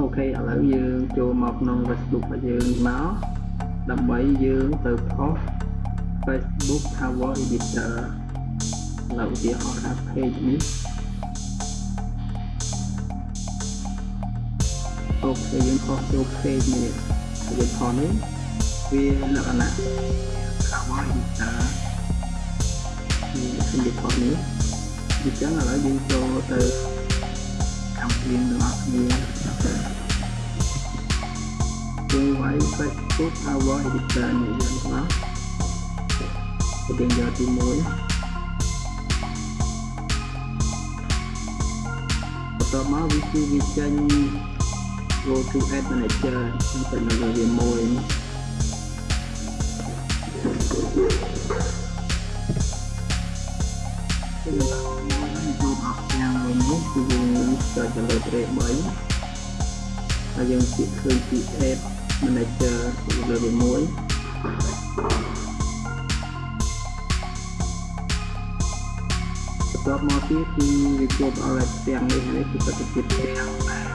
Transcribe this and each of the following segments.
អូខេឥឡូវយើងចូលមកក្នុង Facebook របស់យើងមកដើម្បីយើងទៅផុស Facebook Cover Editor ឥឡូវឧទាហរណ៍ថា page នេះអូខេយើងខុសចូល page នេះយើងខុសនេះវាលក្ខណៈ Cover Editor នេះខ្ញុំខុសនេះអញ្ចឹងឥឡូវយើងចូលទៅ កម្មវិធីរបស់គ្នាយើងវាយ Facebook Cover Editor នេះយើងណាយើងយកទី1បន្ទាប់មកវាគឺវាចេញ go to add manager ទៅនៅវាមួយ ទៅលើ tray 3ហើយយើងពាក្យឃើញពី add manager លើវាមួយបន្ទាប់មកទៀតគឺវាជួបអរទាំងនេះនេះគឺប្រតិភិទាំងដែរ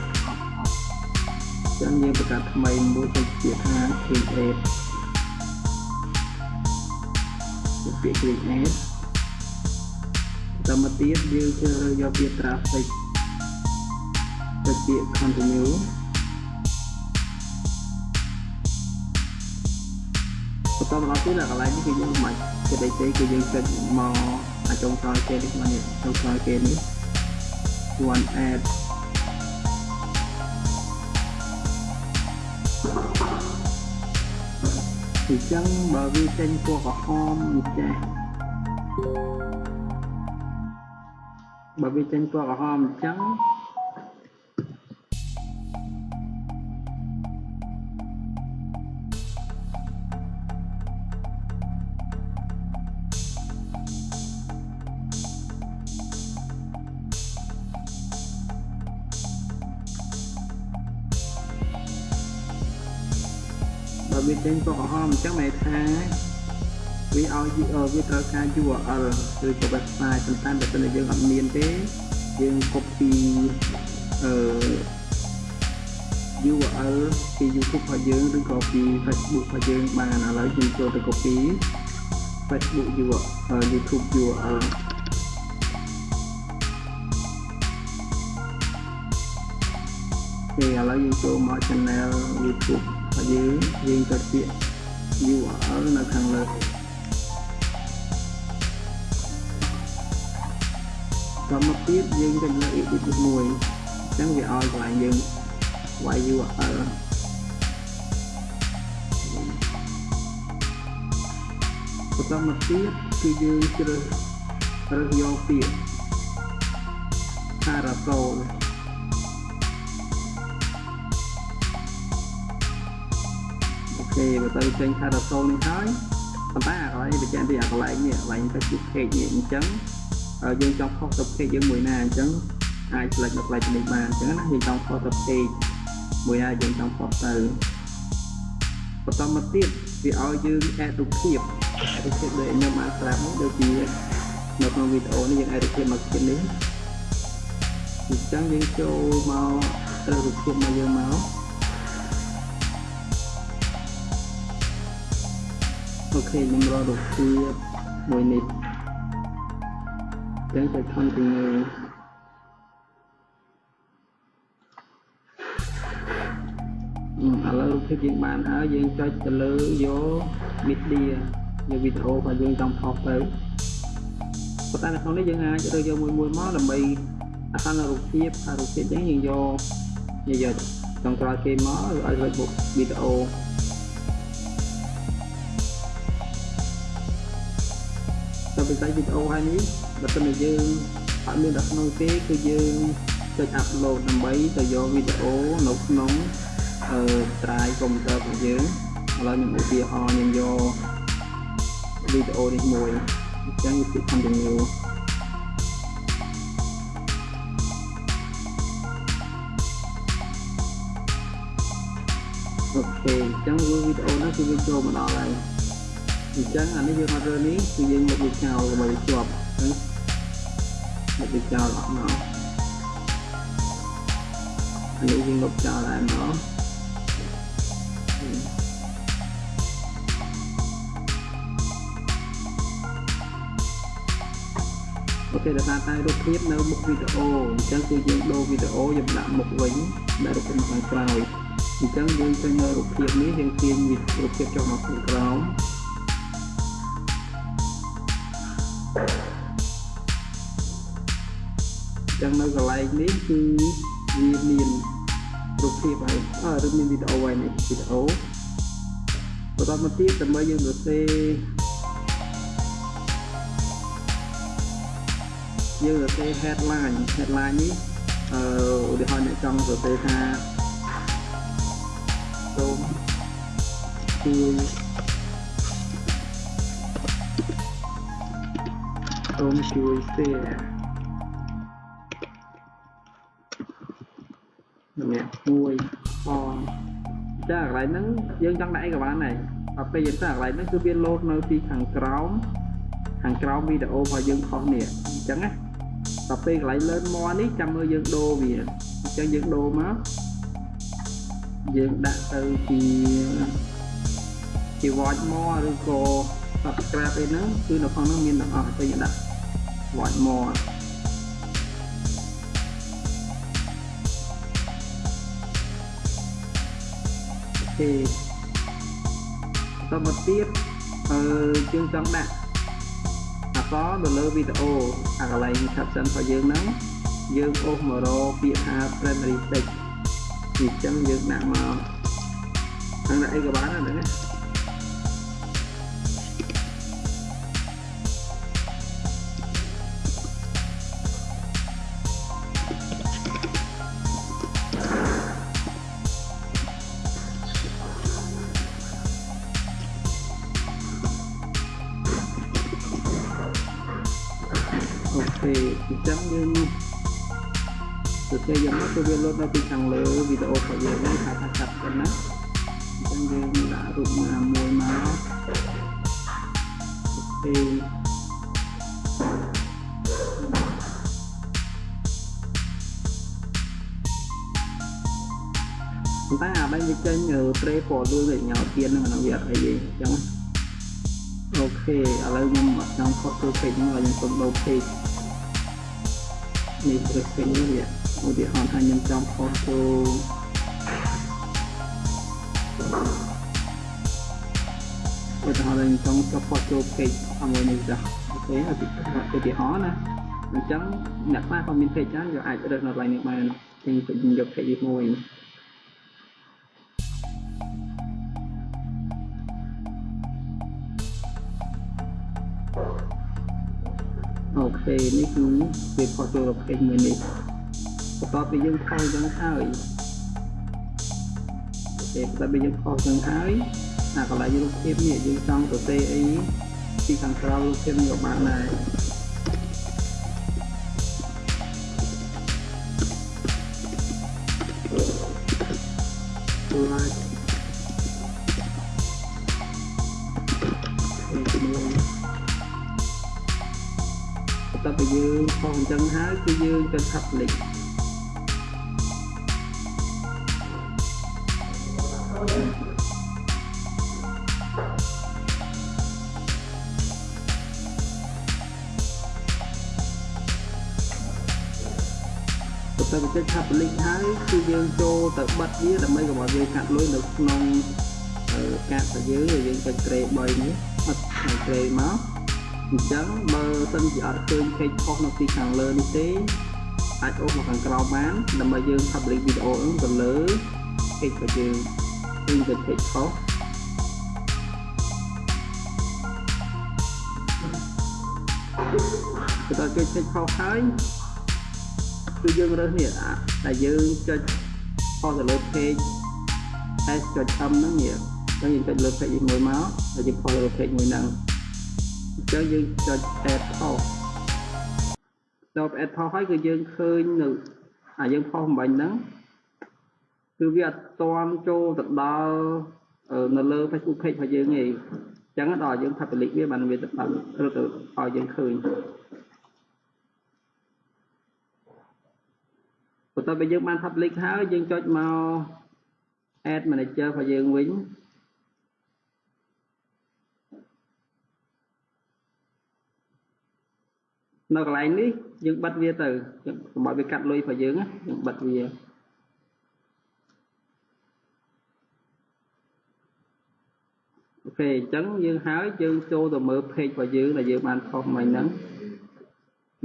ចឹងយើងបង្កើតថ្មីមួយទៅជាថា create ជាពាក្យ create តាមមកទៀតយើងជ្រើសរើសយកពាក្យ traffic ទៅពាក្យ continue បន្តមកទៀតដល់កន្លែងនេះគឺយើងមិនគេដេកទេគឺយើងចុចមកអាចុងក្រោយគេនេះមកនេះចុងក្រោយគេនេះ one add អញ្ចឹងបើវាចេញពណ៌ក្រហមនេះចាបើវាចេញពណ៌ក្រហមអញ្ចឹង វាចេញពណ៌ក្រហមអញ្ចឹងមានថាវាឲ្យវាត្រូវការ URL ឬក៏ website ប៉ុន្តែបើសិនជាយើងអត់មានទេយើង copy អឺ URL ពី YouTube របស់យើងឬក៏ពី Facebook របស់យើងបានឥឡូវយើងចូលទៅ copy Facebook URL YouTube URL គេឥឡូវយើងចូលមក channel YouTube របស់យើងយើងចុចពាក្យ URL នៅខាងលើដល់មកទៀតយើងចុចលើ edit មួយអញ្ចឹងវាឲ្យកន្លែងយើងវាយ URL បន្តមកទៀតគឺយើងជ្រើសរើសយកពាក្យ Parasol គេបើទៅចេញ Parasol នេះហើយប៉ុន្តែអាកន្លែងបញ្ជាក់ពីអាកន្លែងនេះកន្លែង Facebook page នេះអញ្ចឹងយើងចង់ខុសទៅ page យើងមួយណាអញ្ចឹងអាច select នៅកន្លែងនេះបានអញ្ចឹងណាយើងចង់ខុសទៅ page មួយណាយើងចង់ខុសទៅបន្តមកទៀតវាឲ្យយើង add រូបភាព add រូបភាពដូចខ្ញុំបានប្រាប់នេះដូចជានៅក្នុងវីដេអូនេះយើង add រូបភាពមកទៀតនេះអញ្ចឹងយើងចូលមកត្រូវរូបភាពមកយើងមក អូខេខ្ញុំរករូបភាពមួយនេះចឹងទៅ continue ឥឡូវរូបភាពយើងបានហើយយើងចុចទៅលើយក media យកវីដេអូរបស់យើងចង់ផុសទៅប៉ុន្តែនៅក្នុងនេះយើងអាចរើសយកមួយមួយមកដើម្បីអាខាងរូបភាពហើយរូបភាពចឹងយើងយកយកចង់ក្រោយគេមកឲ្យរើសបុកវីដេអូ ដល់វិស័យវីដេអូហើយនេះបើសិនជាយើងអត់មានដល់ក្នុងទេគឺយើងចុច upload ដើម្បីទៅយកវីដេអូនៅក្នុងអឺ drive កុំព្យូទ័ររបស់យើងឥឡូវខ្ញុំឧទាហរណ៍ខ្ញុំយកវីដេអូនេះមួយអញ្ចឹងវា continue អូខេអញ្ចឹងវីដេអូនោះគឺវាចូលមកដល់ហើយ អញ្ចឹងអានេះយើងអត់រើនេះគឺយើងមកវាចោលដើម្បីវាជាប់ហ្នឹងមកវាចោលអត់មកអានេះយើងលុបចោលហើយមកអូខេដល់តែរូបភាពនៅមុខវីដេអូអញ្ចឹងគឺយើងដូរវីដេអូយើងដាក់មុខវិញដាក់រូបភាពខាងក្រោយអញ្ចឹងយើងឃើញនៅរូបភាពនេះយើងទាញរូបភាពចុះមកខាងក្រោម ចឹងនៅកន្លែងនេះគឺវាមានរូបភាពហើយអឺឬមានវីដេអូហើយនេះវីដេអូបន្តមកទៀតដើម្បីយើងសរសេរយើងសរសេរ headline headline នេះអឺឧទាហរណ៍អ្នកចង់សរសេរថាសូមជួយសូមជួយ share នេះមួយផងចាកន្លែងហ្នឹងយើងចង់ដាក់អីក៏បានដែរដល់ពេលយើងទៅកន្លែងហ្នឹងគឺវាលោតនៅពីខាងក្រោមខាងក្រោមវីដេអូរបស់យើងខុសនេះអញ្ចឹងណាដល់ពេលកន្លែង learn more នេះចាំមើលយើងដូរវាអញ្ចឹងយើងដូរមកយើងដាក់ទៅជាជា watch more ឬក៏ subscribe អីហ្នឹងគឺនៅក្នុងហ្នឹងមានទាំងអស់ទៅយើងដាក់ watch more ទេបន្តមកទៀតអឺយើងចង់ដាក់អក្សរនៅលើវីដេអូអាកន្លែង caption របស់យើងហ្នឹងយើងអូសមករកពាក្យថា primary text អញ្ចឹងយើងដាក់មកហ្នឹងដាក់អីក៏បានដែរណា អញ្ចឹងយើងទៅគេយ៉ាងមកគឺវាលោតនៅពីខាងលើវីដេអូរបស់យើងនេះថាថាកាត់ទៅណាអញ្ចឹងយើងដាក់រូបមួយមួយមកអូខេតែអាបែងវាចេញត្រេពណ៌លឿងឲ្យញ៉ៅទៀនហ្នឹងអានោះវាអត់អីទេអញ្ចឹងOK ឥឡូវខ្ញុំអត់ចង់ផុសទៅ page ហ្នឹងហើយខ្ញុំសូមដូរ page នេះព្រឹកពេញនេះឧទាហរណ៍ថាខ្ញុំចង់ផុសចូលឧទាហរណ៍ខ្ញុំចង់ចុះផុសចូល page ជាមួយនេះចា OK ឧទាហរណ៍ណាអញ្ចឹងអ្នកខ្លះក៏មាន page ច្រើនយកអាចរើសនៅកន្លែងនេះបានខ្ញុំយក page នេះមួយ អូខេនេះគឺវាផុសចូលប្រភេទមួយនេះបន្ទាប់ពីយើងផុសចឹងហើយអូខេបន្ទាប់ពីយើងផុសចឹងហើយអាកន្លែងរូបភាពនេះយើងចង់សរសេរអីពីខាងក្រៅរូបភាពនេះក៏បានដែរបន្ទាប់ពីយើងផុសអញ្ចឹងហើយគឺយើងទៅ public ទៅចុច public ហើយគឺយើងចូលទៅបិទវាដើម្បីកុំឲ្យវាកាត់លុយនៅក្នុងកាតរបស់យើងយើងចុចក្រេ3នេះអត់ក្រេមក អញ្ចឹងបើសិនជាអត់ឃើញ page ខុសនៅទីខាងលើនេះទេអាចអូសមកខាងក្រោមបានដើម្បីយើង public video ហ្នឹងទៅលើ page របស់យើងយើងទៅ page ខុសទៅដល់គេ page ខុសហើយគឺយើងរើសនេះតែយើងចុចខុសទៅលើ page s ចុច m ហ្នឹងនេះអញ្ចឹងយើងចុចលើ page មួយមកហើយយើងខុសទៅលើ page មួយហ្នឹង ចឹងយើងចុច add post ដល់ add post ហើយគឺយើងឃើញនៅអាយើង post អំបញ្ញហ្នឹងគឺវាអត់ទាន់ចូលទៅដល់នៅលើ Facebook page របស់យើងទេអញ្ចឹងដល់យើង public វាបានវាទៅដល់រត់ទៅឲ្យយើងឃើញបន្ទាប់ពីយើងបាន public ហើយយើងចុចមក add manager របស់យើងវិញ នៅកន្លែងនេះយើងបិទវាទៅយើងកុំឲ្យវាកាត់លុយរបស់យើងណាយើងបិទវាអូខេអញ្ចឹងយើងហើយយើងចូលទៅមើល page របស់យើងដែលយើងបានផុសមិញហ្នឹង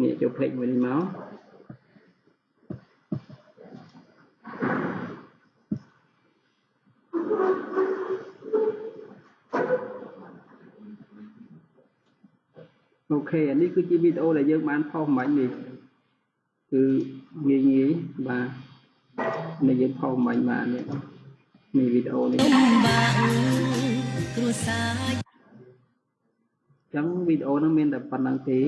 នេះចូល page មួយនេះមក អូខេអានេះគឺជាវីដេអូដែលយើងបានផុសមិញនេះគឺងាយងាយបាទនេះយើងផុសមិញបាទនេះនេះវីដេអូនេះទុំបាក់គ្រួសារអញ្ចឹងវីដេអូហ្នឹងមានតែប៉ុណ្្នឹងទេ